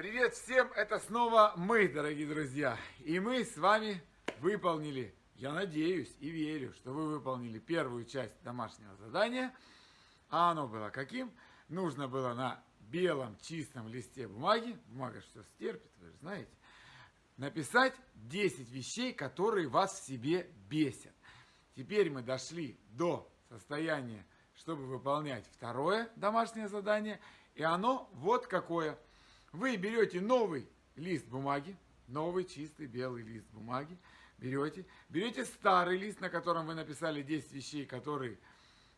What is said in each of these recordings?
Привет всем, это снова мы, дорогие друзья. И мы с вами выполнили, я надеюсь и верю, что вы выполнили первую часть домашнего задания. А оно было каким? Нужно было на белом чистом листе бумаги, бумага что стерпит, вы же знаете, написать 10 вещей, которые вас в себе бесят. Теперь мы дошли до состояния, чтобы выполнять второе домашнее задание. И оно вот какое – вы берете новый лист бумаги, новый чистый белый лист бумаги, берете, берете старый лист, на котором вы написали 10 вещей, которые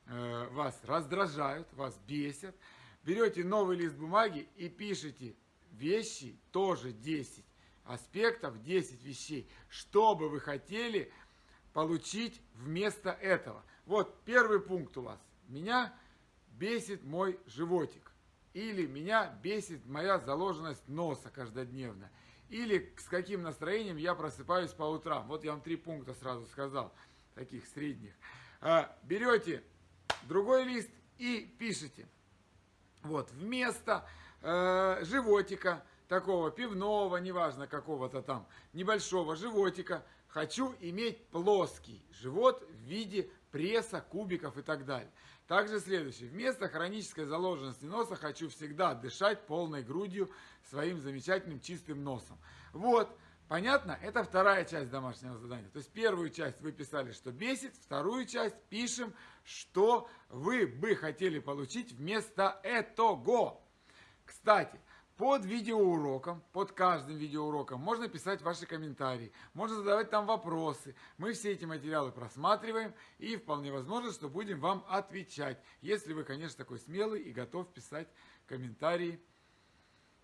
э, вас раздражают, вас бесят, берете новый лист бумаги и пишите вещи, тоже 10 аспектов, 10 вещей, что бы вы хотели получить вместо этого. Вот первый пункт у вас. Меня бесит мой животик. Или меня бесит моя заложенность носа каждодневно. Или с каким настроением я просыпаюсь по утрам. Вот я вам три пункта сразу сказал, таких средних. А, берете другой лист и пишите. Вот, вместо э, животика, такого пивного, неважно какого-то там, небольшого животика, хочу иметь плоский живот в виде пресса, кубиков и так далее. Также следующее. Вместо хронической заложенности носа хочу всегда дышать полной грудью своим замечательным чистым носом. Вот, понятно? Это вторая часть домашнего задания. То есть первую часть вы писали, что бесит, вторую часть пишем, что вы бы хотели получить вместо этого. Кстати, под видеоуроком, под каждым видеоуроком можно писать ваши комментарии, можно задавать там вопросы. Мы все эти материалы просматриваем и вполне возможно, что будем вам отвечать. Если вы, конечно, такой смелый и готов писать комментарии,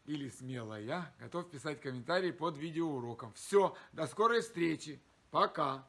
или смелая, готов писать комментарии под видеоуроком. Все, до скорой встречи, пока!